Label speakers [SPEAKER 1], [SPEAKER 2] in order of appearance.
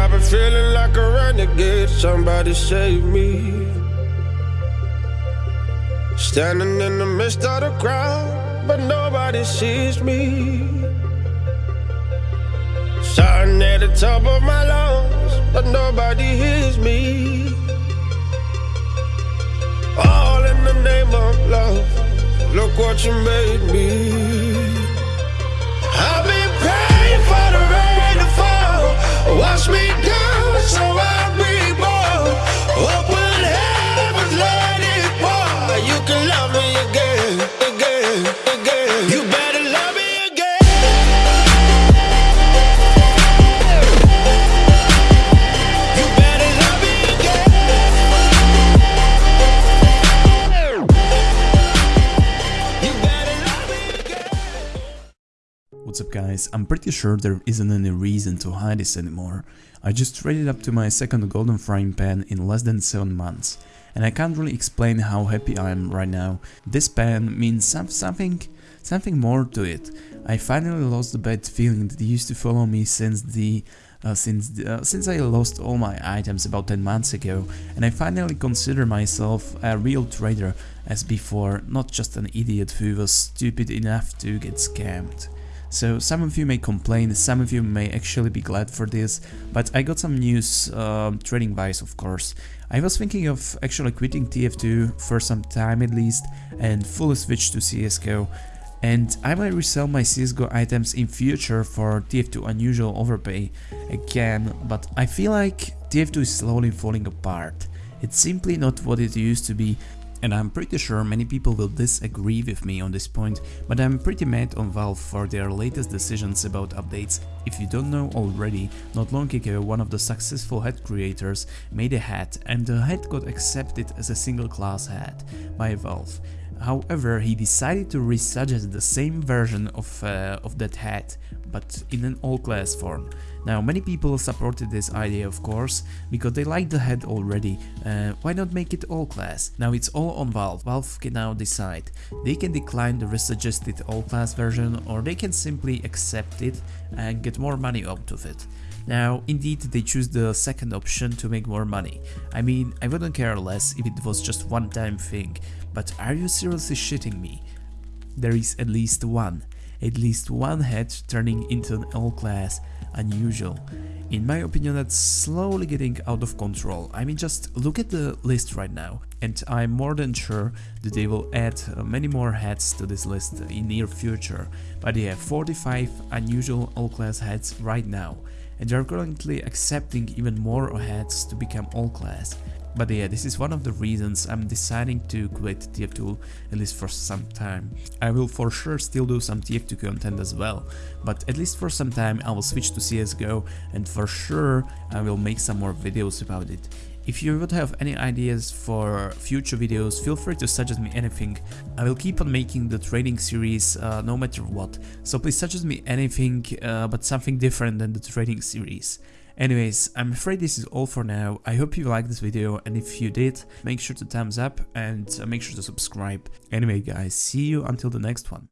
[SPEAKER 1] I've been feeling like a renegade. Somebody save me. Standing in the midst of the crowd, but nobody sees me. Shouting at the top of my lungs, but nobody hears me.
[SPEAKER 2] What's up guys, I'm pretty sure there isn't any reason to hide this anymore. I just traded up to my second golden frying pan in less than 7 months. And I can't really explain how happy I am right now. This pan means some, something something more to it. I finally lost the bad feeling that used to follow me since the uh, since uh, since I lost all my items about 10 months ago and I finally consider myself a real trader as before, not just an idiot who was stupid enough to get scammed. So some of you may complain, some of you may actually be glad for this, but I got some news, um, trading wise of course. I was thinking of actually quitting TF2 for some time at least and fully switch to CSGO and I might resell my CSGO items in future for TF2 unusual overpay again, but I feel like TF2 is slowly falling apart. It's simply not what it used to be and I'm pretty sure many people will disagree with me on this point, but I'm pretty mad on Valve for their latest decisions about updates. If you don't know already, not long ago one of the successful hat creators made a hat and the hat got accepted as a single class hat by Valve. However, he decided to resuggest the same version of, uh, of that hat, but in an all-class form. Now, many people supported this idea of course, because they like the head already, uh, why not make it all-class? Now it's all on Valve, Valve can now decide. They can decline the resuggested all-class version or they can simply accept it and get more money out of it. Now, indeed, they choose the second option to make more money. I mean, I wouldn't care less if it was just one time thing, but are you seriously shitting me? There is at least one, at least one head turning into an all-class unusual. In my opinion that's slowly getting out of control. I mean just look at the list right now and I'm more than sure that they will add uh, many more heads to this list in near future. But they have 45 unusual all-class heads right now and they are currently accepting even more heads to become all-class. But yeah, this is one of the reasons I'm deciding to quit TF2 at least for some time. I will for sure still do some TF2 content as well, but at least for some time I will switch to CSGO and for sure I will make some more videos about it. If you would have any ideas for future videos, feel free to suggest me anything. I will keep on making the trading series uh, no matter what, so please suggest me anything uh, but something different than the trading series. Anyways, I'm afraid this is all for now. I hope you liked this video and if you did, make sure to thumbs up and uh, make sure to subscribe. Anyway guys, see you until the next one.